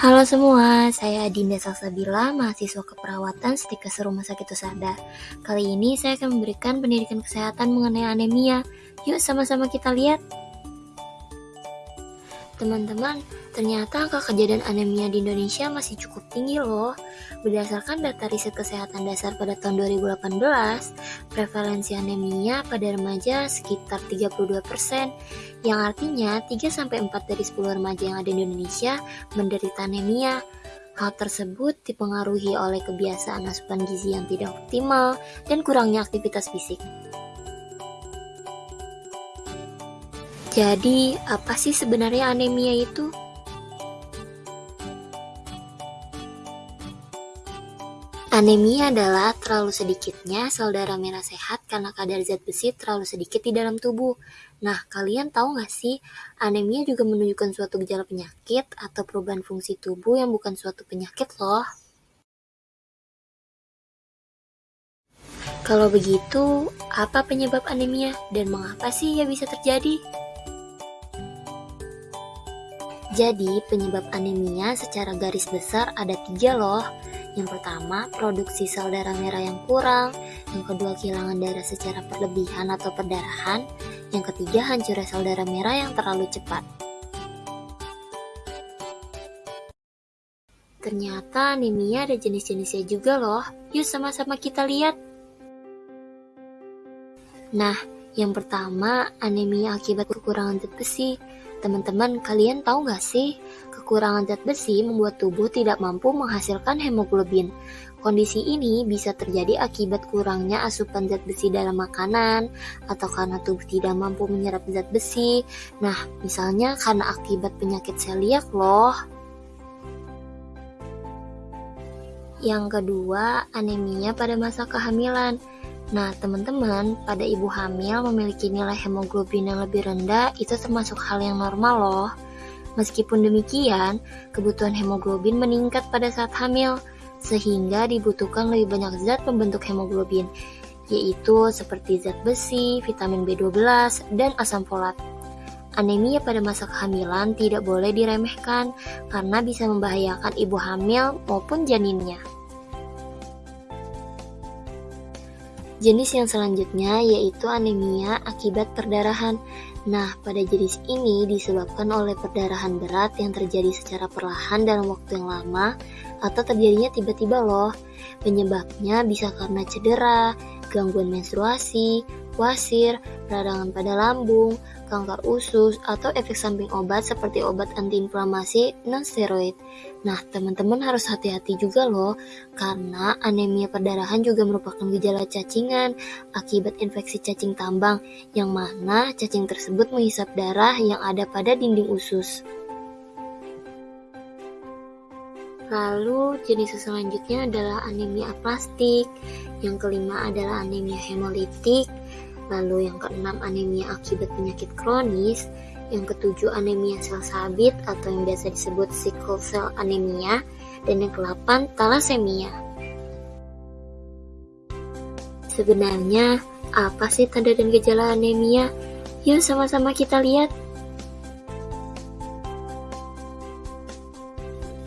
Halo semua, saya Dinda Salsabila, mahasiswa keperawatan Stikes Rumah Sakit Usada. Kali ini saya akan memberikan pendidikan kesehatan mengenai anemia. Yuk sama-sama kita lihat. Teman-teman, ternyata angka kejadian anemia di Indonesia masih cukup tinggi loh. Berdasarkan data riset kesehatan dasar pada tahun 2018, prevalensi anemia pada remaja sekitar 32%, yang artinya 3-4 dari 10 remaja yang ada di Indonesia menderita anemia. Hal tersebut dipengaruhi oleh kebiasaan asupan gizi yang tidak optimal dan kurangnya aktivitas fisik. Jadi, apa sih sebenarnya anemia itu? Anemia adalah terlalu sedikitnya sel darah merah sehat karena kadar zat besi terlalu sedikit di dalam tubuh. Nah, kalian tahu nggak sih, anemia juga menunjukkan suatu gejala penyakit atau perubahan fungsi tubuh yang bukan suatu penyakit loh. Kalau begitu, apa penyebab anemia dan mengapa sih ia bisa terjadi? Jadi, penyebab anemia secara garis besar ada tiga loh. Yang pertama, produksi sel darah merah yang kurang. Yang kedua, kehilangan darah secara perlebihan atau perdarahan. Yang ketiga, hancurnya sel darah merah yang terlalu cepat. Ternyata anemia ada jenis-jenisnya juga loh. Yuk sama-sama kita lihat. Nah, yang pertama, anemia akibat kekurangan zat besi. Teman-teman, kalian tahu nggak sih, kekurangan zat besi membuat tubuh tidak mampu menghasilkan hemoglobin. Kondisi ini bisa terjadi akibat kurangnya asupan zat besi dalam makanan, atau karena tubuh tidak mampu menyerap zat besi. Nah, misalnya karena akibat penyakit seliak loh. Yang kedua, anemia pada masa kehamilan. Nah, teman-teman, pada ibu hamil memiliki nilai hemoglobin yang lebih rendah itu termasuk hal yang normal loh. Meskipun demikian, kebutuhan hemoglobin meningkat pada saat hamil, sehingga dibutuhkan lebih banyak zat pembentuk hemoglobin, yaitu seperti zat besi, vitamin B12, dan asam folat. Anemia pada masa kehamilan tidak boleh diremehkan karena bisa membahayakan ibu hamil maupun janinnya. Jenis yang selanjutnya yaitu anemia akibat perdarahan. Nah, pada jenis ini disebabkan oleh perdarahan berat yang terjadi secara perlahan dalam waktu yang lama atau terjadinya tiba-tiba loh. Penyebabnya bisa karena cedera, gangguan menstruasi, wasir, peradangan pada lambung, kanker usus, atau efek samping obat seperti obat antiinflamasi non-steroid. Nah, teman-teman harus hati-hati juga loh, karena anemia perdarahan juga merupakan gejala cacingan akibat infeksi cacing tambang, yang mana cacing tersebut menghisap darah yang ada pada dinding usus. Lalu jenis selanjutnya adalah anemia aplastik, yang kelima adalah anemia hemolitik, Lalu yang keenam anemia akibat penyakit kronis, yang ketujuh anemia sel sabit atau yang biasa disebut sickle cell anemia, dan yang kelapan thalassemia. Sebenarnya, apa sih tanda dan gejala anemia? Yuk sama-sama kita lihat.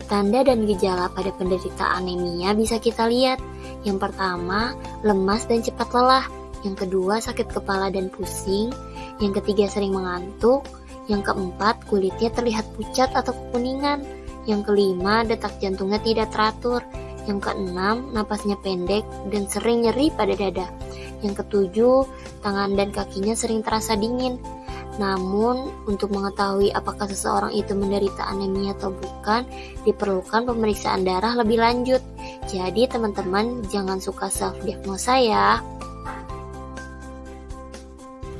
Tanda dan gejala pada penderita anemia bisa kita lihat. Yang pertama, lemas dan cepat lelah. Yang kedua sakit kepala dan pusing, yang ketiga sering mengantuk, yang keempat kulitnya terlihat pucat atau kekuningan, yang kelima detak jantungnya tidak teratur, yang keenam napasnya pendek dan sering nyeri pada dada, yang ketujuh tangan dan kakinya sering terasa dingin. Namun, untuk mengetahui apakah seseorang itu menderita anemia atau bukan, diperlukan pemeriksaan darah lebih lanjut. Jadi, teman-teman jangan suka self-diagnosa ya.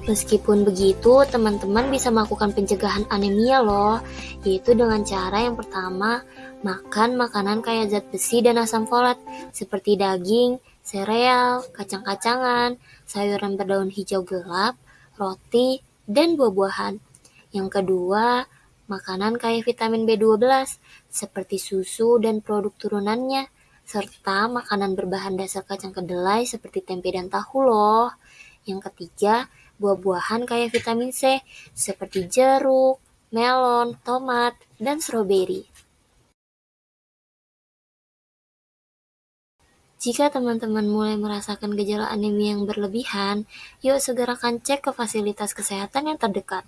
Meskipun begitu, teman-teman bisa melakukan pencegahan anemia loh, yaitu dengan cara yang pertama, makan makanan kaya zat besi dan asam folat, seperti daging, sereal, kacang-kacangan, sayuran berdaun hijau gelap, roti, dan buah-buahan. Yang kedua, makanan kaya vitamin B12, seperti susu dan produk turunannya, serta makanan berbahan dasar kacang kedelai seperti tempe dan tahu loh. Yang ketiga, buah-buahan kaya vitamin C seperti jeruk, melon, tomat, dan stroberi. Jika teman-teman mulai merasakan gejala anemia yang berlebihan, yuk segerakan cek ke fasilitas kesehatan yang terdekat.